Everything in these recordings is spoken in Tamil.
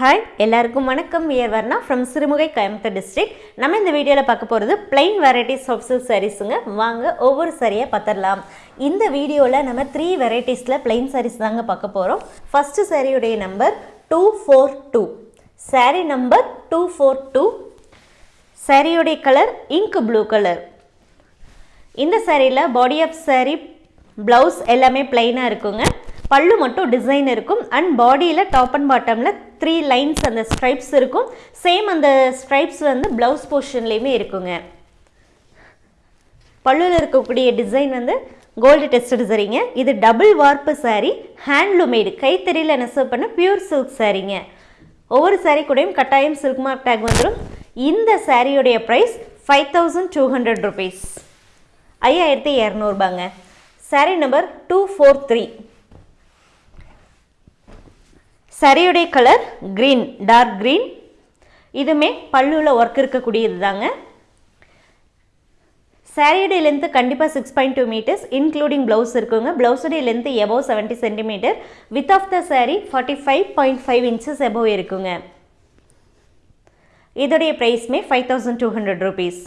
ஹாய் எல்லாருக்கும் வணக்கம். We're Varna from Sirumugai Coimbatore district நம்ம இந்த வீடியோவில் பார்க்க போகிறது பிளைன் வெரைட்டிஸ் ஆஃப் சில்க் சாரீஸுங்க வாங்க ஒவ்வொரு சாரியாக பார்த்துடலாம். இந்த வீடியோவில் நம்ம த்ரீ வெரைட்டிஸில் பிளைன் சாரீஸ் தாங்க பார்க்க போகிறோம் ஃபஸ்ட்டு சாரியுடைய number two four two saree number two four two சாரியுடைய கலர் இங்க் ப்ளூ கலர் இந்த சாரியில் பாடி ஆஃப் சாரீ ப்ளவுஸ் எல்லாமே பிளைனாக இருக்குங்க. பல்லு மட்டும் டிசைன் இருக்கும். அண்ட் பாடியில் டாப் அண்ட் பாட்டமில் த்ரீ லைன்ஸ் அந்த ஸ்ட்ரைப்ஸ் இருக்கும். சேம் அந்த ஸ்ட்ரைப்ஸ் வந்து ப்ளவுஸ் போர்ஷன்லேயுமே இருக்குங்க. பல்லுவில் இருக்கக்கூடிய டிசைன் வந்து கோல்டு டெஸ்டட் சரிங்க இது டபுள் வார்ப்பு சாரீ ஹேண்ட்லூமேடு கைத்தறியில் நெசவு பண்ண பியூர் சில்க் சாரீங்க ஒவ்வொரு சாரீ கூடயும் கட்டாயம் சில்க் மார்க் டேக் வந்துடும் இந்த சாரியுடைய price five thousand two hundred rupees ஐயாயிரத்தி இரநூறுபாங்க. Saree number two four three சரியுடைய colour green dark green இதுவுமே பல்லுவில் ஒர்க் இருக்கக்கூடியது தாங்க சாரியுடைய லென்த்து கண்டிப்பாக six point two metres including blouse இருக்குங்க. ப்ளவுஸுடைய length above seventy centimetre width of the saree forty five point five inches above இருக்குங்க. இதோடைய ப்ரைஸ்மே five thousand two hundred rupees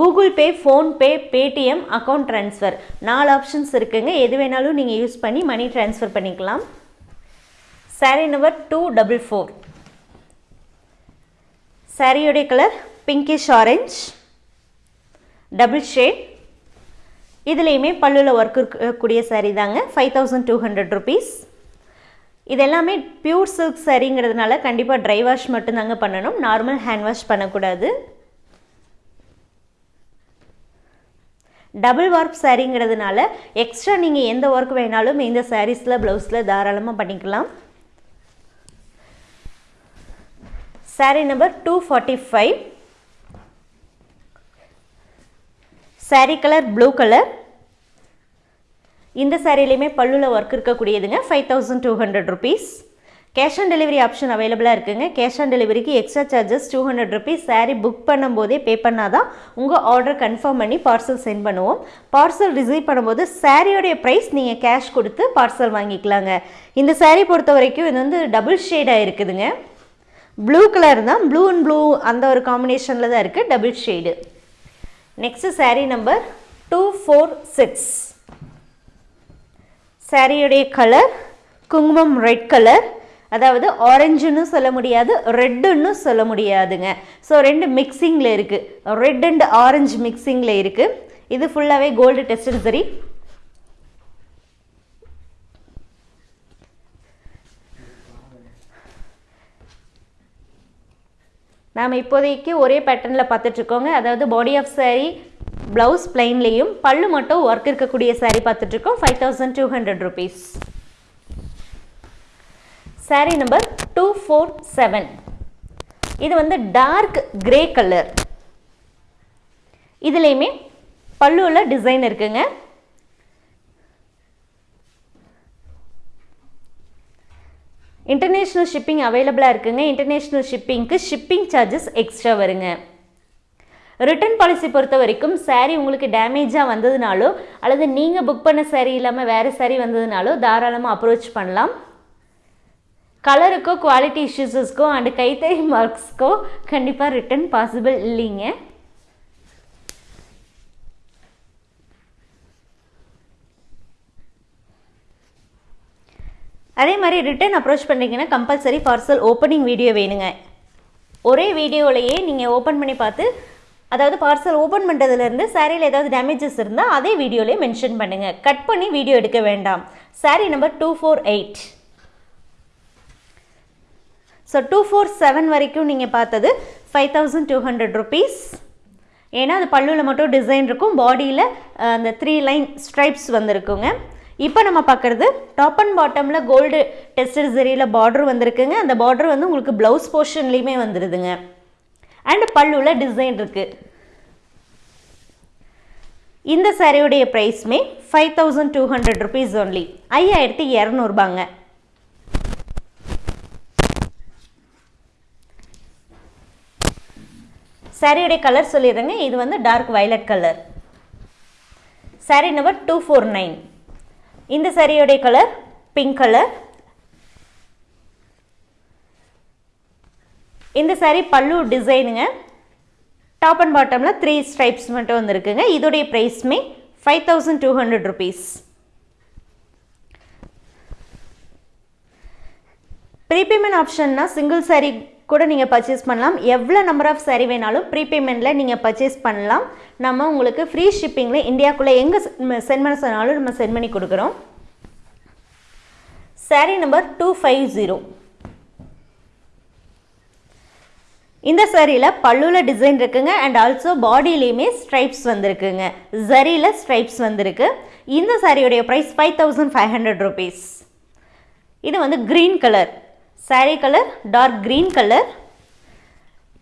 Google Pay PhonePe Paytm account transfer நாலு ஆப்ஷன்ஸ் இருக்குங்க. எது வேணாலும் நீங்கள் யூஸ் பண்ணி மணி ட்ரான்ஸ்ஃபர் பண்ணிக்கலாம். Saree number two double four சாரியுடைய colour pinkish orange double shade இதுலேயுமே பல்லுவில் ஒர்க் இருக்கக்கூடிய சாரீ தாங்க five thousand two hundred rupees இது எல்லாமே பியூர் சில்க் சாரீங்கிறதுனால கண்டிப்பாக ட்ரை வாஷ் மட்டும்தாங்க பண்ணணும். நார்மல் ஹேண்ட் வாஷ் பண்ணக்கூடாது. டபுள் ஒர்க் சாரீங்கிறதுனால எக்ஸ்ட்ரா நீங்கள் எந்த ஒர்க் வேணாலும் இந்த சாரீஸில் ப்ளவுஸில் தாராளமாக பண்ணிக்கலாம். Sari number two forty five sari colour blue colour இந்த சாரிலையுமே பல்லுவில் work இருக்கக்கூடியதுங்க five thousand two hundred rupees cash on delivery option அவைலபிளாக இருக்குங்க. கேஷ் ஆன் டெலிவரிக்கு extra charges two hundred rupees sari book பண்ணும்போதே பே பண்ணால் தான் உங்கள் ஆர்டர் கன்ஃபார்ம் பண்ணி பார்சல் சென்ட் பண்ணுவோம். பார்சல் ரிசீவ் பண்ணும்போது சாரியோடைய ப்ரைஸ் நீங்கள் கேஷ் கொடுத்து பார்சல் வாங்கிக்கலாங்க. இந்த சாரீ பொறுத்த வரைக்கும் இது வந்து டபுள் ஷேடாக இருக்குதுங்க. ப்ளூ கலர் தான். ப்ளூ அண்ட் ப்ளூ அந்த ஒரு காம்பினேஷனில் தான் இருக்குது double shade next saree number two four six சாரியுடைய கலர் குங்குமம் ரெட் கலர் அதாவது ஆரஞ்சுன்னு சொல்ல முடியாது ரெட்டுன்னு சொல்ல முடியாதுங்க. ஸோ ரெண்டு மிக்சிங்கில் இருக்குது ரெட் அண்ட் ஆரஞ்சு மிக்சிங்கில் இருக்குது இது ஃபுல்லாகவே கோல்டு டெஸ்டட் சரி நாம் இப்போதைக்கு ஒரே பேட்டர்னில் பார்த்துட்ருக்கோங்க. அதாவது பாடி ஆஃப் சாரீ ப்ளவுஸ் பிளைன்லேயும் பல்லு மட்டும் ஒர்க் இருக்கக்கூடிய சாரீ பார்த்துட்ருக்கோம். Five thousand two hundred rupees sari number two four seven இது வந்து டார்க் கிரே கலர் இதுலேயுமே பல்லுவில் டிசைன் இருக்குங்க. இன்டர்நேஷ்னல் ஷிப்பிங் அவைலபிளாக இருக்குங்க. இன்டர்நேஷ்னல் ஷிப்பிங்க்கு ஷிப்பிங் சார்ஜஸ் எக்ஸ்ட்ரா வருங்க. ரிட்டர்ன் பாலிசி பொறுத்த வரைக்கும் சாரீ உங்களுக்கு டேமேஜாக வந்ததுனாலோ அல்லது நீங்கள் புக் பண்ண சாரீ இல்லாமல் வேறு சாரீ வந்ததுனாலோ தாராளமாக அப்ரோச் பண்ணலாம். கலருக்கோ குவாலிட்டி இஷ்யூஸஸ்க்கோ அண்டு கைத்தறி மார்க்ஸ்க்கோ கண்டிப்பாக ரிட்டர்ன் பாசிபிள் இல்லைங்க. அதே மாதிரி ரிட்டர்ன் அப்ரோச் பண்ணுறீங்கன்னா கம்பல்சரி பார்சல் ஓப்பனிங் வீடியோ வேணுங்க. ஒரே வீடியோலையே நீங்கள் ஓப்பன் பண்ணி பார்த்து அதாவது பார்சல் ஓப்பன் பண்ணுறதுலேருந்து சாரியில் ஏதாவது டேமேஜஸ் இருந்தால் அதே வீடியோலேயே மென்ஷன் பண்ணுங்கள் கட் பண்ணி வீடியோ எடுக்க வேண்டாம். Saree number two four eight so two four seven வரைக்கும் நீங்கள் பார்த்தது five thousand two hundred rupees ஏன்னா அது பல்லுவில் மட்டும் டிசைன் இருக்கும். பாடியில் அந்த த்ரீ லைன் ஸ்ட்ரைப்ஸ் வந்திருக்குங்க. இப்போ நம்ம பார்க்குறது டாப் அண்ட் பாட்டமில் கோல்டு டெஸ்டர் சரியில் பார்டர் வந்திருக்குங்க. அந்த பார்டர் வந்து உங்களுக்கு ப்ளவுஸ் போர்ஷன்லேயுமே வந்துடுதுங்க அண்டு பல்லுவில் டிசைன் இருக்குது இந்த சாரியுடைய ப்ரைஸ்மே five thousand two hundred rupees only ஐயாயிரத்தி இரநூறுபாங்க சாரியுடைய கலர் சொல்லிடுறேங்க. இது வந்து dark violet colour saree number two four nine இந்த சாரியோடைய கலர் பிங்க் கலர் இந்த saree பல்லு டிசைனுங்க டாப் அண்ட் பாட்டமில் த்ரீ ஸ்ட்ரைப்ஸ் மட்டும் வந்துருக்குங்க. இதோடைய ப்ரைஸுமே five thousand two hundred rupees prepayment ஆப்ஷன்னா single saree கூட நீங்கள் பர்ச்சேஸ் பண்ணலாம். எவ்வளோ நம்பர் ஆஃப் saree வேணாலும் ப்ரீபேமெண்ட்டில் நீங்கள் பர்ச்சேஸ் பண்ணலாம். நம்ம உங்களுக்கு ஃப்ரீ ஷிப்பிங்கில் இந்தியாக்குள்ளே எங்கே சென்ட் பண்ண சொன்னாலும் நம்ம சென்ட் பண்ணி கொடுக்குறோம். Saree number two five zero இந்த சாரியில் பல்லுவில் டிசைன் இருக்குங்க. அண்ட் ஆல்சோ பாடியிலையுமே ஸ்ட்ரைப்ஸ் வந்திருக்குங்க. ஜரியில் ஸ்ட்ரைப்ஸ் வந்திருக்கு. இந்த சாரியுடைய price five thousand five hundred rupees இது வந்து green colour saree colour dark green colour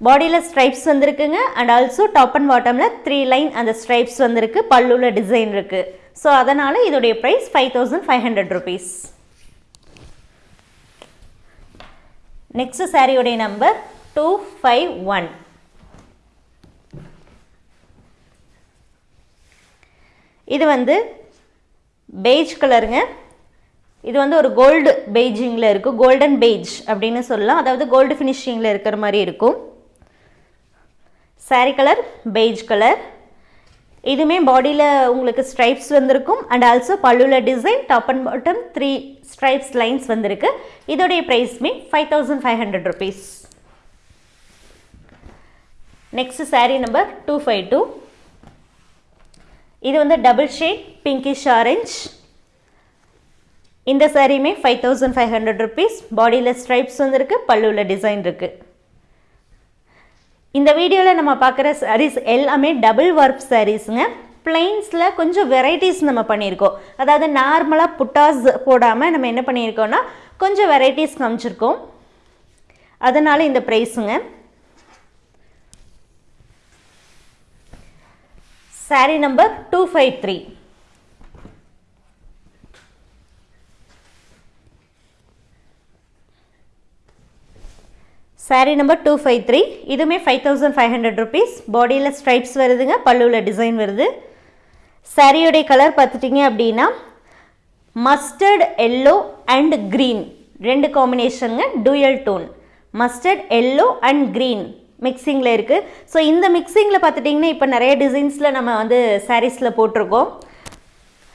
பாடியில் ஸ்ட்ரைப்ஸ் வந்திருக்குங்க. அண்ட் ஆல்சோ டாப் அண்ட் பாட்டமில் த்ரீ லைன் அந்த ஸ்ட்ரைப்ஸ் வந்திருக்கு. பல்லுள்ள டிசைன் இருக்குது ஸோ அதனால் இதோடைய price five thousand five hundred rupees next சாரியுடைய நம்பர் டூ ஃபைவ் ஒன் இது வந்து பெய்ஜ் கலருங்க இது வந்து ஒரு கோல்டு பெய்ஜிங்கில் இருக்கும் கோல்டன் பெய்ஜ் அப்படின்னு சொல்லலாம். அதாவது கோல்டு ஃபினிஷிங்கில் இருக்கிற மாதிரி இருக்கும். Saree கலர் பெய்ஜ் கலர் இதுவுமே பாடியில் உங்களுக்கு ஸ்ட்ரைப்ஸ் வந்திருக்கும். And also பல்லுவில் design top and bottom three stripes lines வந்திருக்கு. இதோடைய ப்ரைஸ்மே five thousand five hundred rupees next saree number two five two இது வந்து டபுள் ஷேட் பிங்கிஷ் ஆரஞ்ச் இந்த சாரியுமே five thousand five hundred rupees பாடியில் ஸ்ட்ரைப்ஸ் வந்துருக்கு பல்லுவில் டிசைன் இருக்குது இந்த வீடியோவில் நம்ம பார்க்குற சாரீஸ் எல்லாமே டபுள் ஒர்க் சாரீஸுங்க பிளைன்ஸில் கொஞ்சம் வெரைட்டிஸ் நம்ம பண்ணியிருக்கோம். அதாவது நார்மலாக புட்டாஸ் போடாமல் நம்ம என்ன பண்ணியிருக்கோம்னா கொஞ்சம் வெரைட்டிஸ் காமிச்சிருக்கோம். அதனால் இந்த ப்ரைஸுங்க saree number two five three saree number two five three இதுவுமே five thousand five hundred rupees பாடியில் ஸ்ட்ரைப்ஸ் வருதுங்க பல்லுவில் டிசைன் வருது. சாரியோடைய கலர் பார்த்துட்டிங்க அப்படின்னா மஸ்டர்ட் எல்லோ அண்ட் க்ரீன் ரெண்டு காம்பினேஷனுங்க dual tone mustard yellow and green மிக்சிங்கில் இருக்குது ஸோ இந்த மிக்சிங்கில் பார்த்துட்டிங்கன்னா இப்போ நிறைய டிசைன்ஸில் நம்ம வந்து சாரீஸில் போட்டிருக்கோம்.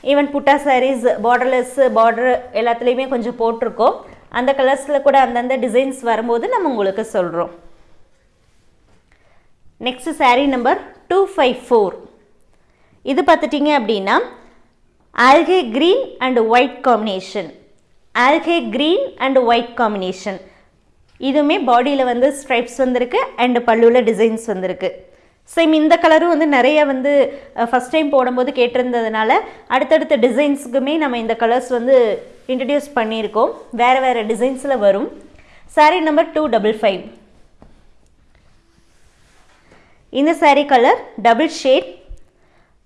ஈவன் புட்டா சாரீஸ் பார்டர்லெஸ் பார்டர் எல்லாத்துலேயுமே கொஞ்சம் போட்டிருக்கோம். அந்த கலர்ஸில் கூட அந்தந்த டிசைன்ஸ் வரும்போது நம்ம உங்களுக்கு சொல்கிறோம் next sari number two five four இது பார்த்துட்டிங்க அப்படின்னா algae green and white combination algae green and white combination இதுவுமே பாடியில் வந்து ஸ்ட்ரைப்ஸ் வந்திருக்கு அண்ட் பல்லுவில் டிசைன்ஸ் வந்திருக்கு. சேம் இந்த கலரும் வந்து நிறைய வந்து ஃபஸ்ட் டைம் போடும்போது கேட்டிருந்ததுனால அடுத்தடுத்த டிசைன்ஸுக்குமே நம்ம இந்த கலர்ஸ் வந்து இன்ட்ரடியூஸ் பண்ணியிருக்கோம். வேறு வேறு டிசைன்ஸில் வரும். Saree number two double five இந்த saree colour double shade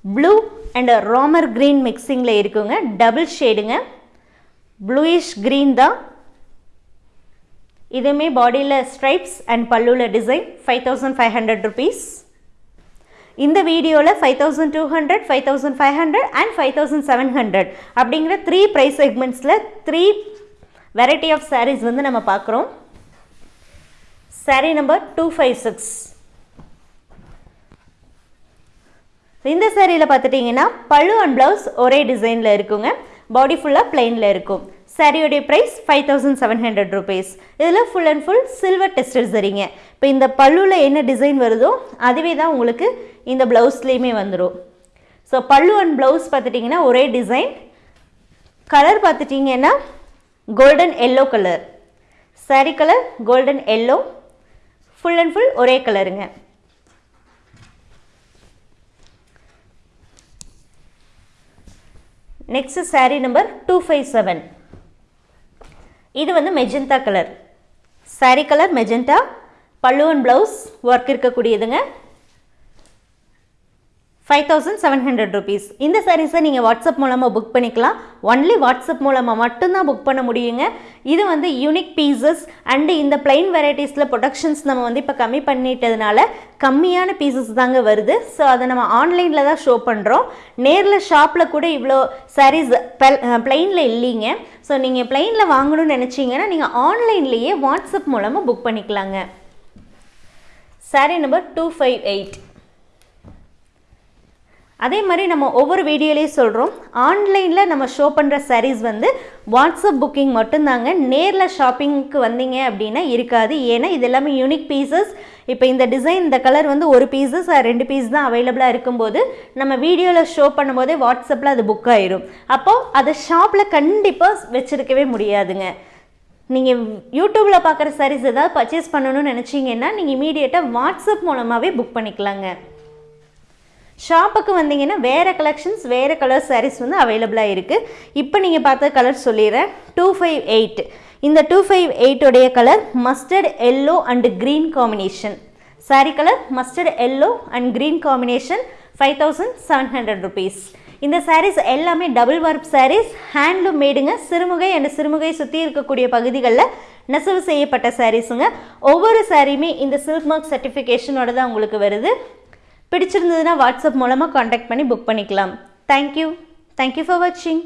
blue and Ramar green மிக்சிங்கில் இருக்குங்க. டபுள் ஷேடுங்க ப்ளூயிஷ் க்ரீன் தான். இதுவுமே பாடியில் stripes and பல்லுவில் design five thousand five hundred rupees இந்த வீடியோவில் five thousand two hundred five thousand five hundred and five thousand seven hundred அப்படிங்கிற த்ரீ ப்ரைஸ் செக்மெண்ட்ஸில் த்ரீ வெரைட்டி ஆஃப் சாரீஸ் வந்து நம்ம பார்க்குறோம். Saree number two five six இந்த சேரீயில் பார்த்துட்டிங்கன்னா பழு அண்ட் ப்ளவுஸ் ஒரே டிசைனில் இருக்குங்க. பாடி ஃபுல்லாக பிளெயினில் இருக்கும். சாரியோடைய price five thousand seven hundred rupees இதில் ஃபுல் அண்ட் ஃபுல் சில்வர் டெஸ்டர் சரிங்க. இப்போ இந்த பல்லுவில் என்ன டிசைன் வருதோ அதுவே தான் உங்களுக்கு இந்த ப்ளவுஸ்லேயுமே வந்துடும் ஸோ பல்லு அண்ட் ப்ளவுஸ் பார்த்துட்டிங்கன்னா ஒரே டிசைன் கலர் பார்த்துட்டிங்கன்னா golden yellow colour saree colour golden yellow full and full ஒரே கலருங்க next saree number two five seven இது வந்து magenta colour saree colour magenta பல்லுவன் blouse work இருக்கக்கூடியதுங்க. Five thousand seven hundred rupees இந்த சாரீஸை நீங்கள் வாட்ஸ்அப் மூலமாக புக் பண்ணிக்கலாம். ஒன்லி வாட்ஸ்அப் மூலமாக மட்டும்தான் புக் பண்ண முடியுங்க. இது வந்து யூனிக் பீசஸ் அண்டு இந்த பிளைன் வெரைட்டிஸில் ப்ரொடக்ஷன்ஸ் நம்ம வந்து இப்போ கம்மி பண்ணிட்டதுனால கம்மியான பீசஸ் தாங்க வருது. ஸோ அதை நம்ம ஆன்லைனில் தான் ஷோ பண்ணுறோம் நேரில் ஷாப்பில் கூட இவ்வளோ சாரீஸ் பிளைனில் இல்லைங்க. ஸோ நீங்கள் பிளைனில் வாங்கணும்னு நினச்சிங்கன்னா நீங்கள் ஆன்லைன்லேயே வாட்ஸ்அப் மூலமாக புக் பண்ணிக்கலாங்க. Saree number two five eight அதே மாதிரி நம்ம ஒவ்வொரு வீடியோலேயும் சொல்கிறோம் ஆன்லைனில் நம்ம ஷோ பண்ணுற சாரீஸ் வந்து வாட்ஸ்அப் புக்கிங் மட்டும்தாங்க. நேரில் ஷாப்பிங்க்கு வந்தீங்க அப்படின்னா இருக்காது. ஏன்னா இது எல்லாமே யூனிக் பீசஸ் இப்போ இந்த டிசைன் இந்த கலர் வந்து ஒரு பீஸஸ் ரெண்டு பீஸ் தான் அவைலபிளாக இருக்கும்போது நம்ம வீடியோவில் ஷோ பண்ணும்போதே வாட்ஸ்அப்பில் அது புக் ஆயிரும். அப்போது அதை ஷாப்பில் கண்டிப்பாக வச்சுருக்கவே முடியாதுங்க. நீங்கள் யூடியூப்பில் பார்க்குற சாரீஸ் ஏதாவது பர்ச்சேஸ் பண்ணணும்னு நினச்சிங்கன்னா நீங்கள் இமீடியட்டாக வாட்ஸ்அப் மூலமாகவே புக் பண்ணிக்கலாங்க. ஷாப்புக்கு வந்தீங்கன்னா வேறு கலெக்ஷன்ஸ் வேறு கலர் சாரீஸ் வந்து அவைலபிளாக இருக்குது இப்போ நீங்கள் பார்த்த கலர் சொல்லிடுறேன். டூ ஃபைவ் எயிட் இந்த two five எயிட்டோடைய colour mustard yellow and green combination saree colour mustard yellow and green combination five thousand seven hundred rupees இந்த சாரீஸ் எல்லாமே டபுள் ஒர்க் சாரீஸ் ஹேண்ட்லூம் மேடுங்க சிறுமுகை அண்ட் சிறுமுகை சுற்றி இருக்கக்கூடிய பகுதிகளில் நெசவு செய்யப்பட்ட சாரீஸுங்க ஒவ்வொரு சாரியுமே இந்த சில்க் மார்க் சர்டிஃபிகேஷனோட தான் உங்களுக்கு வருது. பிடிச்சிருந்ததுன்னா வாட்ஸ்அப் மூலமாக காண்டாக்ட் பண்ணி புக் பண்ணிக்கலாம். தேங்க்யூ தேங்க்யூ ஃபார் வாட்சிங்